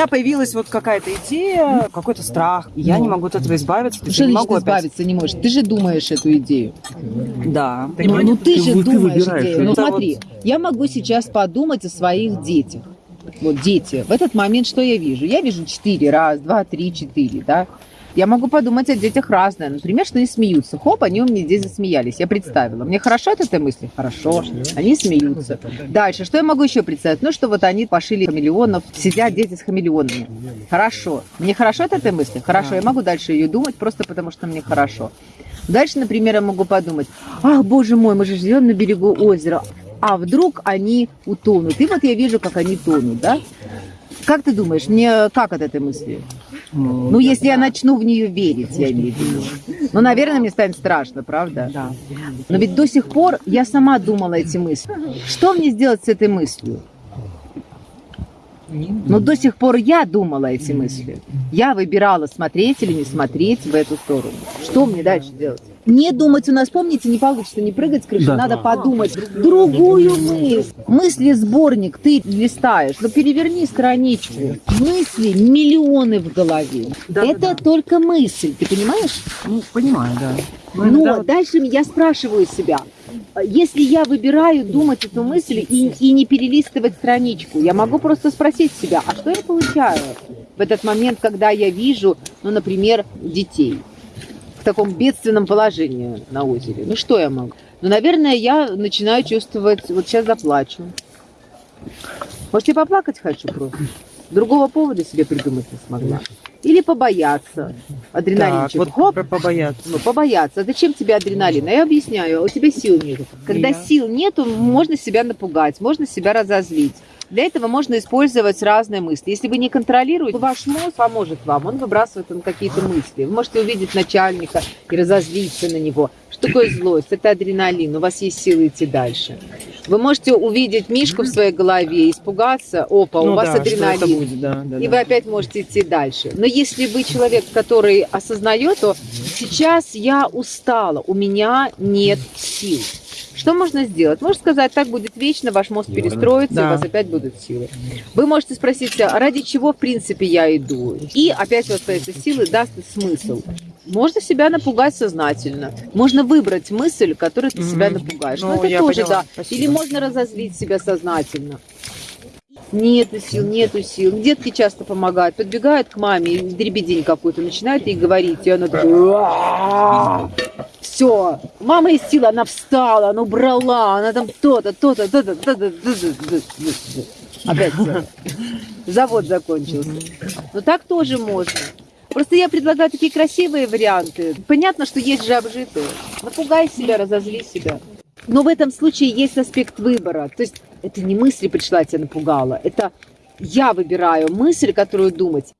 меня появилась вот какая-то идея, какой-то страх. И я Ну. не могу от этого избавиться. Есть Что не могу опять. избавиться не можешь? Ты же думаешь эту идею. Да. Ну, ну ты, Ты же вы- ты думаешь идею. Ну смотри, я могу сейчас подумать о своих детях. Вот дети. В этот момент что я вижу? Я вижу четыре. Раз, два, три, четыре, да? Я могу подумать о детях разное. Например, что они смеются. Хоп, они у меня здесь засмеялись. Я представила. Мне хорошо от этой мысли? Хорошо. Они смеются. Дальше, что я могу еще представить? Ну, что вот они пошили хамелеонов, сидят дети с хамелеонами. Хорошо. Мне хорошо от этой мысли? Хорошо. Я могу дальше ее думать, просто потому что мне хорошо. Дальше, например, я могу подумать, ах, боже мой, мы же живем на берегу озера, а вдруг они утонут? И вот я вижу, как они тонут, да? Как ты думаешь, мне как от этой мысли? Ну, если я начну в нее верить, я имею в виду. Ну, наверное, мне станет страшно, правда? Да. Но ведь до сих пор я сама думала эти мысли. Что мне сделать с этой мыслью? Но до сих пор я думала эти мысли. Я выбирала, смотреть или не смотреть в эту сторону. Что мне дальше делать? Не думать у нас, помните, не получится не прыгать с крыши, Да. надо подумать другую мысль. Мысли сборник ты листаешь, но переверни страничку. Мысли миллионы в голове. Да, да, Это да. только мысль, ты понимаешь? Ну, понимаю, да. Ну, Но иногда вот- дальше я спрашиваю себя, если я выбираю думать эту мысль и, и не перелистывать страничку, я могу просто спросить себя, а что я получаю в этот момент, когда я вижу, ну, например, детей в таком бедственном положении на озере? Ну, что я могу? Ну, наверное, я начинаю чувствовать, вот сейчас заплачу. Может, я поплакать хочу просто? Другого повода себе придумать не смогла. Или побояться. Адреналинчик. Так, вот Хоп, побояться. ну, побояться. А зачем тебе адреналин? А я объясняю, а у тебя сил нет. Когда Я- сил нету, можно себя напугать, можно себя разозлить. Для этого можно использовать разные мысли. Если вы не контролируете, ваш мозг поможет вам, он выбрасывает вам какие-то мысли. Вы можете увидеть начальника и разозлиться на него. Что такое злость? Это адреналин, у вас есть силы идти дальше. Вы можете увидеть Мишку в своей голове, испугаться, опа, у Ну вас да, адреналин. будет, да, да, И да. вы опять можете идти дальше. Но если вы человек, который осознает, то сейчас я устала, у меня нет сил. Что можно сделать? Можно сказать, так будет вечно, ваш мозг перестроится, Да. и у вас опять будут силы. Вы можете спросить, себя, ради чего, в принципе, я иду? И опять вот эти силы даст смысл. Можно себя напугать сознательно. Можно выбрать мысль, которой ты себя напугаешь. Ну, Ну, это я тоже, поняла. да. Спасибо. Или можно разозлить себя сознательно. Нету сил, нету сил. Детки часто помогают. Подбегают к маме, дребедень какую-то начинают ей говорить, и она такая... Все, мама из силы, она встала, она убрала, она там то-то, то-то, то-то, то-то, то-то. Опять всё. Завод закончился. Но так тоже можно. Просто я предлагаю такие красивые варианты. Понятно, что есть же обжитые. Напугай себя, разозли себя. Но в этом случае есть аспект выбора. То есть это не мысли пришла, тебя напугала. Это я выбираю мысль, которую думать,